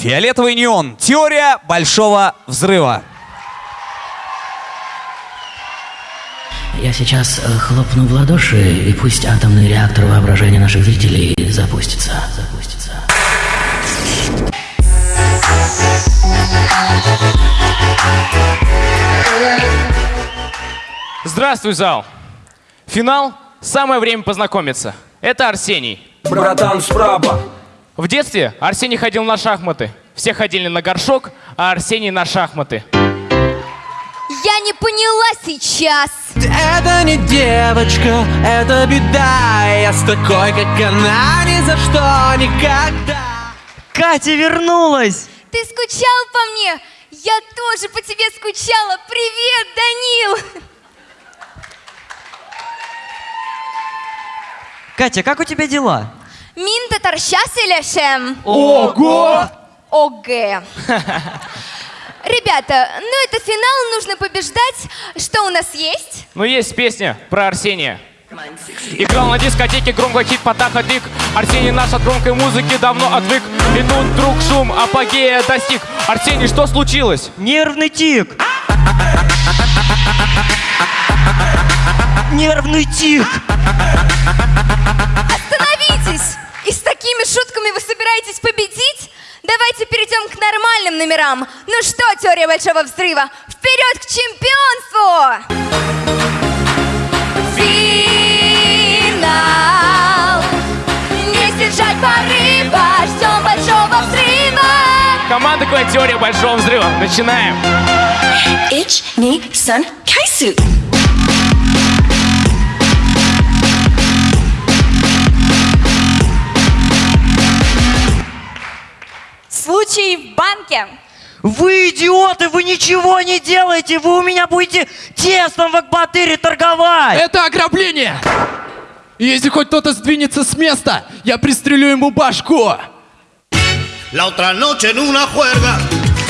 Фиолетовый неон. Теория большого взрыва. Я сейчас э, хлопну в ладоши, и пусть атомный реактор воображения наших зрителей запустится. Запустится. Здравствуй, зал! Финал – самое время познакомиться. Это Арсений. Братан справа. В детстве Арсений ходил на шахматы. Все ходили на горшок, а Арсений на шахматы. Я не поняла сейчас. Это не девочка, это беда Я с такой, как она, ни за что, никогда Катя вернулась! Ты скучал по мне? Я тоже по тебе скучала. Привет, Данил. Катя, как у тебя дела? Минта торщас или шем? Ого! ОГ. Ребята, ну это финал, нужно побеждать. Что у нас есть? Ну, есть песня про Арсения. Играл на дискотеке громко хит Патаха Дик Арсений наш от громкой музыки давно отвык И тут вдруг шум апогея достиг Арсений, что случилось? Нервный тик! Нервный тик! Остановитесь! И с такими шутками вы собираетесь победить? Давайте перейдем к нормальным номерам. Ну что, теория большого взрыва? Вперед к чемпионству! Финал! Не сдержать порыва, ждем большого взрыва! Команда Квен Теория Большого Взрыва. Начинаем. Ich, ni, sun, kaisu. Банке. Вы идиоты, вы ничего не делаете! Вы у меня будете тестом в Акбатыре торговать! Это ограбление! И если хоть кто-то сдвинется с места, я пристрелю ему башку! La otra noche en una juerga,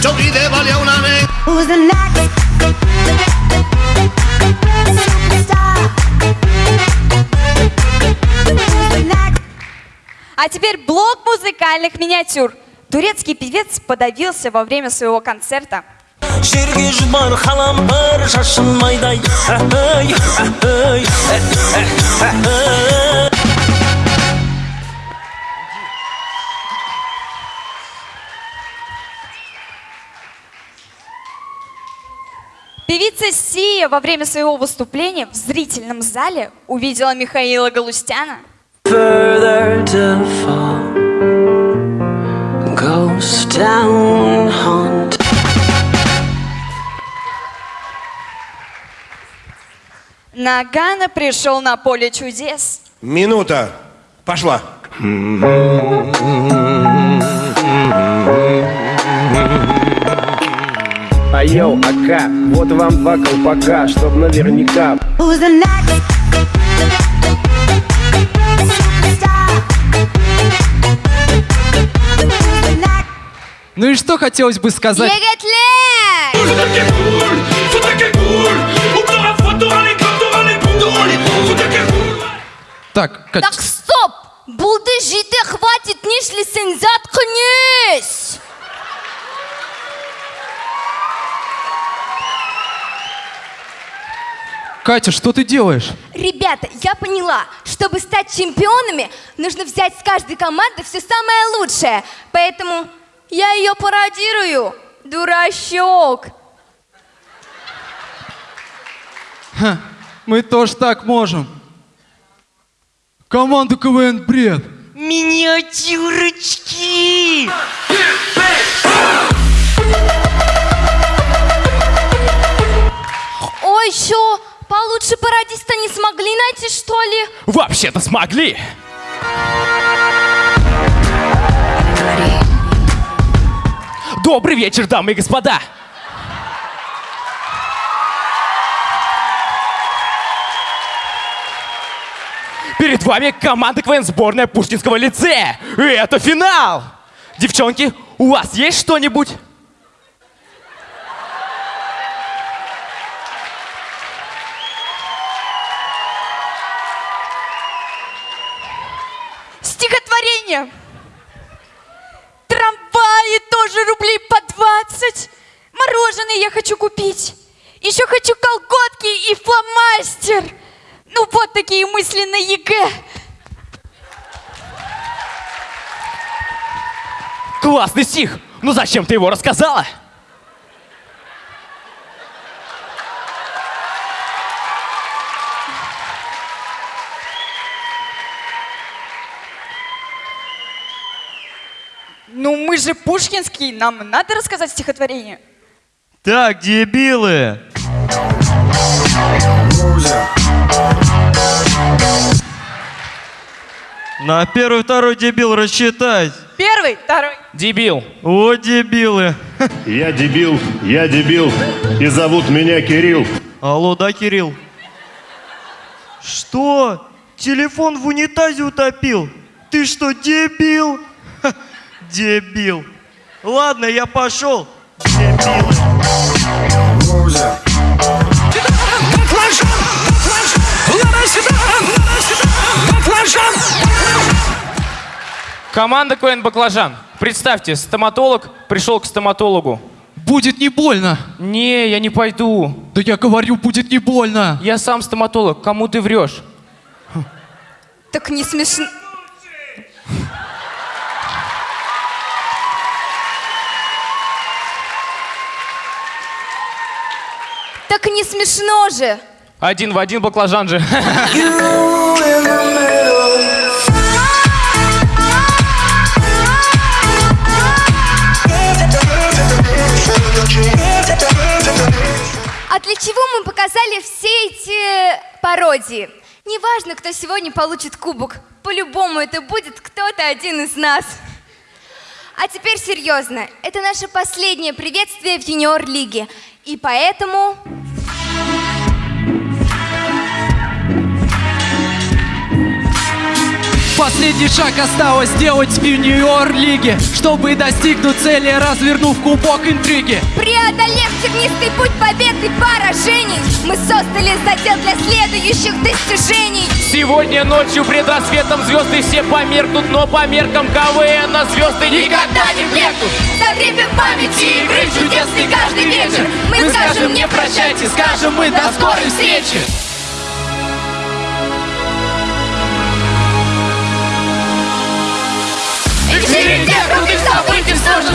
yo vi de valía una negra. Who's the next? Superstar. Who's the next? А теперь блок музыкальных миниатюр. Турецкий певец подавился во время своего концерта. Певица Сия во время своего выступления в зрительном зале увидела Михаила Галустяна. Ghost town haunt Нагана пришел на поле чудес. Минута. Пошла. А йоу, ака, вот вам два колпака, чтоб наверняка. Who's the next? Ну и что хотелось бы сказать? Егетле! Так, Кать, Так стоп! Булды жите хватит, нишли сен заткнись! Катя, что ты делаешь? Ребята, я поняла, чтобы стать чемпионами, нужно взять с каждой команды все самое лучшее. Поэтому я ее пародирую. Дурачок. Мы тоже так можем. Команда КВН бред. Миниатюрочки! Ой, что, получше пародиста не смогли найти, что ли? Вообще-то смогли. Добрый вечер, дамы и господа. Перед вами команда КВН сборная Пушкинского лицея. И это финал. Девчонки, у вас есть что-нибудь? Стихотворение. Тоже рублей по 20. Мороженое я хочу купить. Еще хочу колготки и фломастер. Ну вот такие мысли на ЕГЭ. Классный стих! Ну зачем ты его рассказала? Мы же Пушкинский, нам надо рассказать стихотворение. Так, дебилы! На первый, второй дебил рассчитать. Первый, второй. Дебил. О, дебилы. Я дебил, я дебил, и зовут меня Кирилл. Алло, да, Кирилл? Что? Телефон в унитазе утопил? Ты что, дебил? Дебил. Ладно, я пошел. Дебилы. Команда КВН «Баклажан». Представьте, стоматолог пришел к стоматологу. Будет не больно. Не, я не пойду. Да я говорю, будет не больно. Я сам стоматолог. Кому ты врешь? Так не смешно. Так не смешно же. Один в один баклажан же. А для чего мы показали все эти пародии? Неважно, кто сегодня получит кубок. По-любому это будет кто-то один из нас. А теперь серьезно. Это наше последнее приветствие в юниор-лиге. И поэтому... Последний шаг осталось сделать в юниор-лиге Чтобы достигнуть цели, развернув кубок интриги Преодолев тернистый путь побед и поражений, мы создали задел для следующих достижений. Сегодня ночью пред рассветом звезды все померкнут, но по меркам КВН на звезды никогда не блекнут. За время памяти игры чудесный каждый вечер мы скажем не прощайте, скажем мы до скорой встречи. Же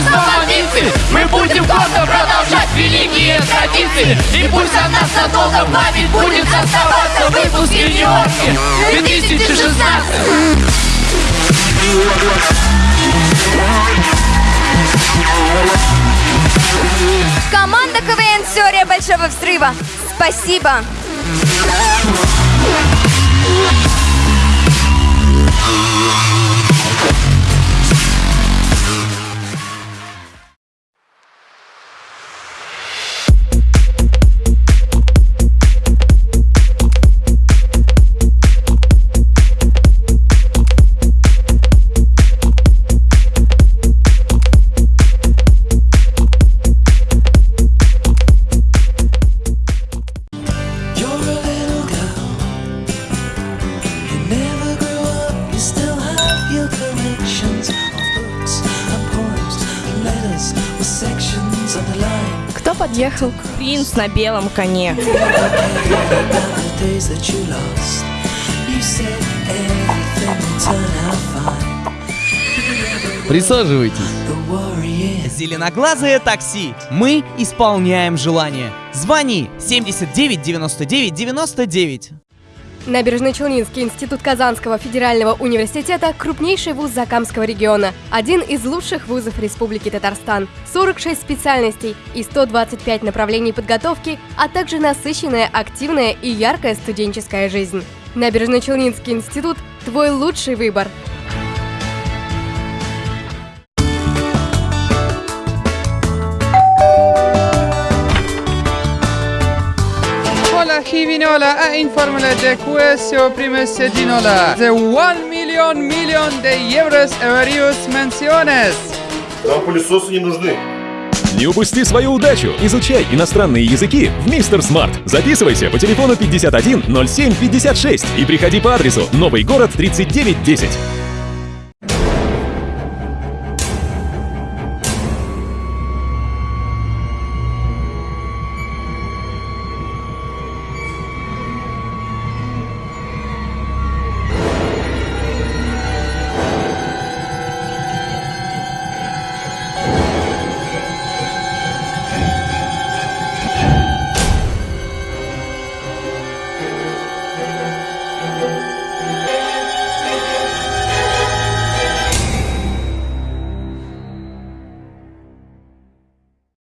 мифы Мы будем гордо продолжать великие традиции И пусть от нас надолго в память будет оставаться Выпуск юниорки 2016 Команда КВН «Теория Большого Взрыва». Спасибо. You're Подъехал? Принц на белом коне. Присаживайтесь. Зеленоглазое такси. Мы исполняем желание. Звони 79 99 99. Набережно-Челнинский институт Казанского федерального университета – крупнейший вуз Закамского региона, один из лучших вузов Республики Татарстан. 46 специальностей и 125 направлений подготовки, а также насыщенная, активная и яркая студенческая жизнь. Набережно-Челнинский институт – твой лучший выбор. Hola Givinola a informele de quesio primese dinola. The 1 million million de euros various menciones. Нам пылесосы не нужны. Не упусти свою удачу! Изучай иностранные языки в Мистер Смарт. Записывайся по телефону 51 07 56 и приходи по адресу Новый город 3910.